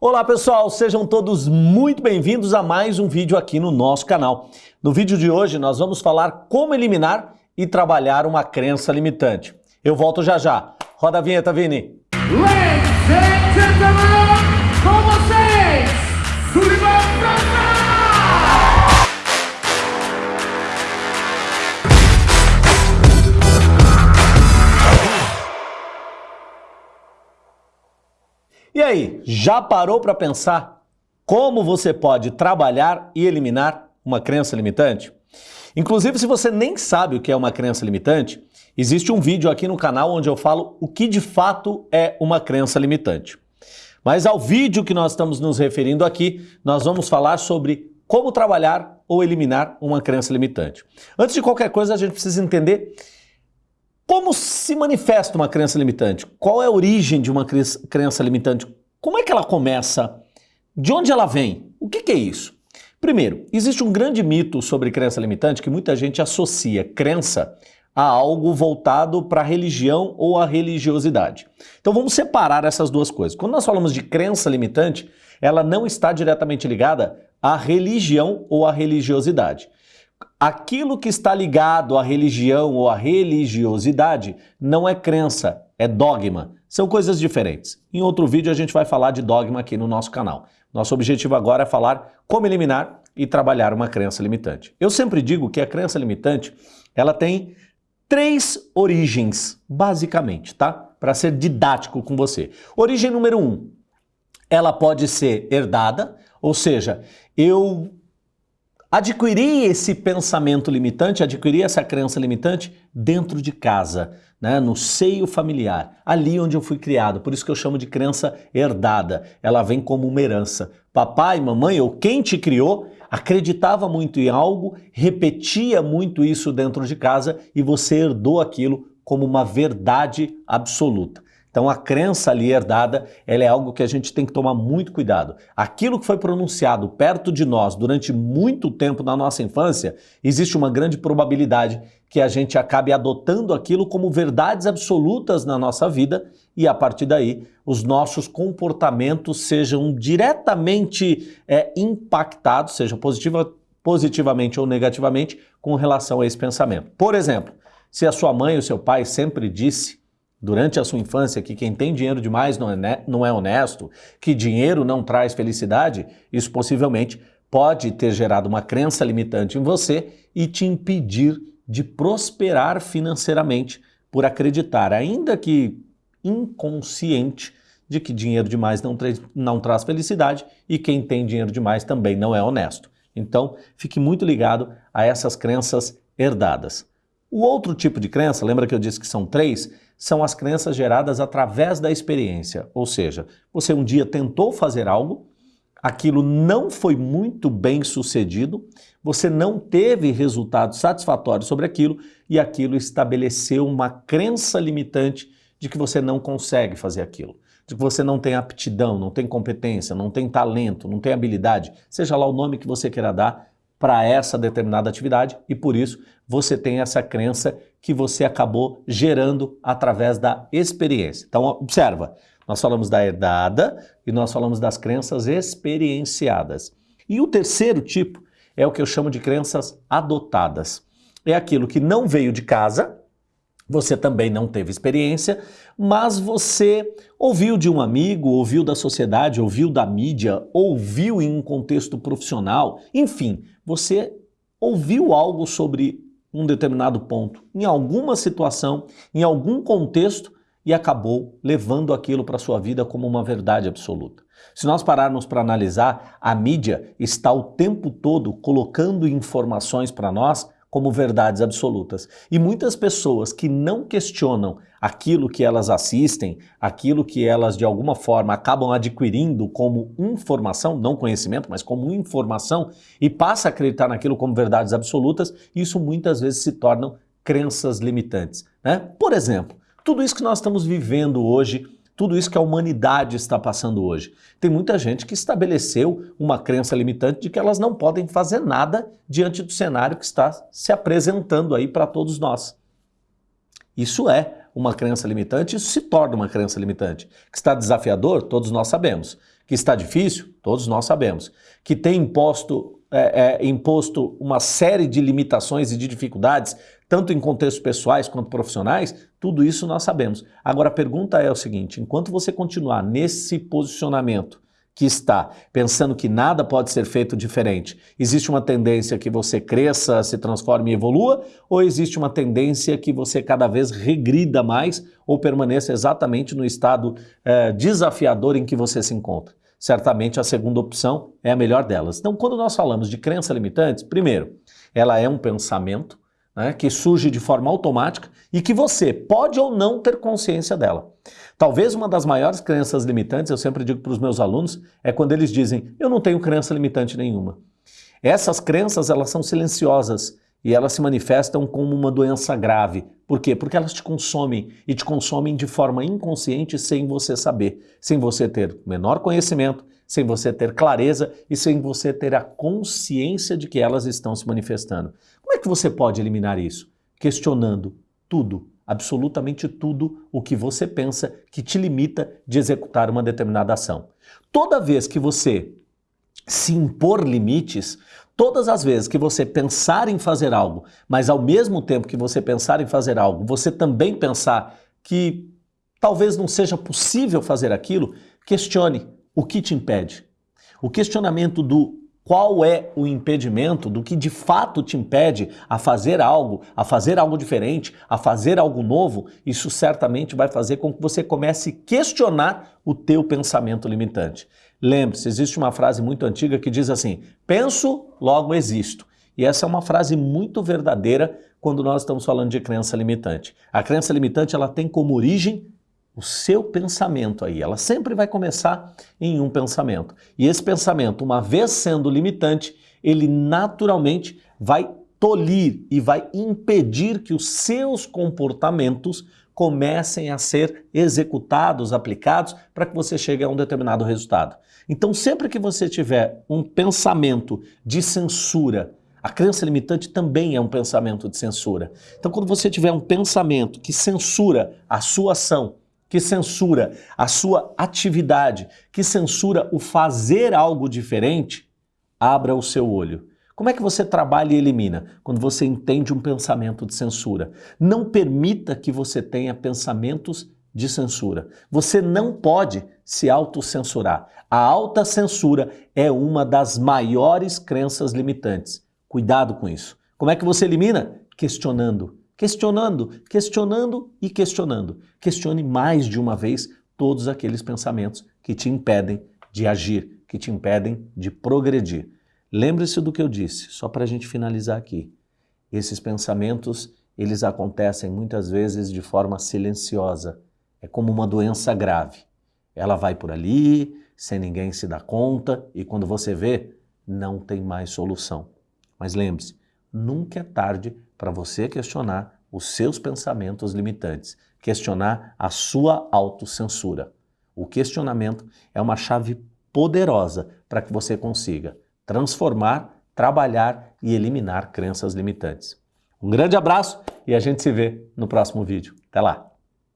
Olá pessoal, sejam todos muito bem-vindos a mais um vídeo aqui no nosso canal. No vídeo de hoje nós vamos falar como eliminar e trabalhar uma crença limitante. Eu volto já já. Roda a vinheta, Vini. Ladies and gentlemen, com vocês, E aí, já parou para pensar como você pode trabalhar e eliminar uma crença limitante? Inclusive, se você nem sabe o que é uma crença limitante, existe um vídeo aqui no canal onde eu falo o que de fato é uma crença limitante. Mas ao vídeo que nós estamos nos referindo aqui, nós vamos falar sobre como trabalhar ou eliminar uma crença limitante. Antes de qualquer coisa, a gente precisa entender como se manifesta uma crença limitante? Qual é a origem de uma crença limitante? Como é que ela começa? De onde ela vem? O que, que é isso? Primeiro, existe um grande mito sobre crença limitante que muita gente associa crença a algo voltado para a religião ou a religiosidade. Então vamos separar essas duas coisas. Quando nós falamos de crença limitante, ela não está diretamente ligada à religião ou à religiosidade. Aquilo que está ligado à religião ou à religiosidade não é crença, é dogma. São coisas diferentes. Em outro vídeo a gente vai falar de dogma aqui no nosso canal. Nosso objetivo agora é falar como eliminar e trabalhar uma crença limitante. Eu sempre digo que a crença limitante, ela tem três origens, basicamente, tá? Para ser didático com você. Origem número um, ela pode ser herdada, ou seja, eu adquirir esse pensamento limitante, adquirir essa crença limitante dentro de casa, né, no seio familiar, ali onde eu fui criado. Por isso que eu chamo de crença herdada. Ela vem como uma herança. Papai, mamãe ou quem te criou acreditava muito em algo, repetia muito isso dentro de casa e você herdou aquilo como uma verdade absoluta. Então a crença ali herdada, ela é algo que a gente tem que tomar muito cuidado. Aquilo que foi pronunciado perto de nós durante muito tempo na nossa infância, existe uma grande probabilidade que a gente acabe adotando aquilo como verdades absolutas na nossa vida e a partir daí os nossos comportamentos sejam diretamente é, impactados, seja positiva, positivamente ou negativamente, com relação a esse pensamento. Por exemplo, se a sua mãe ou seu pai sempre disse durante a sua infância que quem tem dinheiro demais não é, não é honesto, que dinheiro não traz felicidade, isso possivelmente pode ter gerado uma crença limitante em você e te impedir de prosperar financeiramente por acreditar, ainda que inconsciente, de que dinheiro demais não, tra não traz felicidade e quem tem dinheiro demais também não é honesto. Então, fique muito ligado a essas crenças herdadas. O outro tipo de crença, lembra que eu disse que são três? São as crenças geradas através da experiência. Ou seja, você um dia tentou fazer algo, aquilo não foi muito bem sucedido, você não teve resultado satisfatório sobre aquilo e aquilo estabeleceu uma crença limitante de que você não consegue fazer aquilo, de que você não tem aptidão, não tem competência, não tem talento, não tem habilidade, seja lá o nome que você queira dar, para essa determinada atividade e por isso você tem essa crença que você acabou gerando através da experiência. Então observa, nós falamos da herdada e nós falamos das crenças experienciadas. E o terceiro tipo é o que eu chamo de crenças adotadas. É aquilo que não veio de casa, você também não teve experiência, mas você ouviu de um amigo, ouviu da sociedade, ouviu da mídia, ouviu em um contexto profissional, enfim, você ouviu algo sobre um determinado ponto, em alguma situação, em algum contexto e acabou levando aquilo para a sua vida como uma verdade absoluta. Se nós pararmos para analisar, a mídia está o tempo todo colocando informações para nós como verdades absolutas. E muitas pessoas que não questionam aquilo que elas assistem, aquilo que elas de alguma forma acabam adquirindo como informação, não conhecimento, mas como informação, e passa a acreditar naquilo como verdades absolutas, isso muitas vezes se tornam crenças limitantes. Né? Por exemplo, tudo isso que nós estamos vivendo hoje tudo isso que a humanidade está passando hoje. Tem muita gente que estabeleceu uma crença limitante de que elas não podem fazer nada diante do cenário que está se apresentando aí para todos nós. Isso é uma crença limitante, isso se torna uma crença limitante. Que está desafiador, todos nós sabemos. Que está difícil? Todos nós sabemos. Que tem imposto, é, é, imposto uma série de limitações e de dificuldades, tanto em contextos pessoais quanto profissionais, tudo isso nós sabemos. Agora a pergunta é o seguinte: enquanto você continuar nesse posicionamento, que está pensando que nada pode ser feito diferente, existe uma tendência que você cresça, se transforme e evolua, ou existe uma tendência que você cada vez regrida mais ou permaneça exatamente no estado eh, desafiador em que você se encontra? Certamente a segunda opção é a melhor delas. Então, quando nós falamos de crença limitante, primeiro, ela é um pensamento né, que surge de forma automática e que você pode ou não ter consciência dela. Talvez uma das maiores crenças limitantes, eu sempre digo para os meus alunos, é quando eles dizem, eu não tenho crença limitante nenhuma. Essas crenças, elas são silenciosas e elas se manifestam como uma doença grave. Por quê? Porque elas te consomem e te consomem de forma inconsciente sem você saber, sem você ter menor conhecimento, sem você ter clareza e sem você ter a consciência de que elas estão se manifestando. Como é que você pode eliminar isso? Questionando tudo, absolutamente tudo o que você pensa que te limita de executar uma determinada ação. Toda vez que você se impor limites, todas as vezes que você pensar em fazer algo, mas ao mesmo tempo que você pensar em fazer algo, você também pensar que talvez não seja possível fazer aquilo, questione o que te impede. O questionamento do qual é o impedimento do que de fato te impede a fazer algo, a fazer algo diferente, a fazer algo novo, isso certamente vai fazer com que você comece a questionar o teu pensamento limitante. Lembre-se, existe uma frase muito antiga que diz assim: penso, logo existo. E essa é uma frase muito verdadeira quando nós estamos falando de crença limitante. A crença limitante ela tem como origem o seu pensamento aí. Ela sempre vai começar em um pensamento. E esse pensamento, uma vez sendo limitante, ele naturalmente vai tolir e vai impedir que os seus comportamentos comecem a ser executados, aplicados, para que você chegue a um determinado resultado. Então, sempre que você tiver um pensamento de censura, a crença limitante também é um pensamento de censura. Então, quando você tiver um pensamento que censura a sua ação, que censura a sua atividade, que censura o fazer algo diferente, abra o seu olho. Como é que você trabalha e elimina? Quando você entende um pensamento de censura. Não permita que você tenha pensamentos de censura. Você não pode se autocensurar. A alta censura é uma das maiores crenças limitantes. Cuidado com isso. Como é que você elimina? Questionando questionando, questionando e questionando. Questione mais de uma vez todos aqueles pensamentos que te impedem de agir, que te impedem de progredir. Lembre-se do que eu disse, só para a gente finalizar aqui. Esses pensamentos, eles acontecem muitas vezes de forma silenciosa. É como uma doença grave. Ela vai por ali, sem ninguém se dar conta, e quando você vê, não tem mais solução. Mas lembre-se, nunca é tarde para você questionar os seus pensamentos limitantes, questionar a sua autocensura. O questionamento é uma chave poderosa para que você consiga transformar, trabalhar e eliminar crenças limitantes. Um grande abraço e a gente se vê no próximo vídeo. Até lá!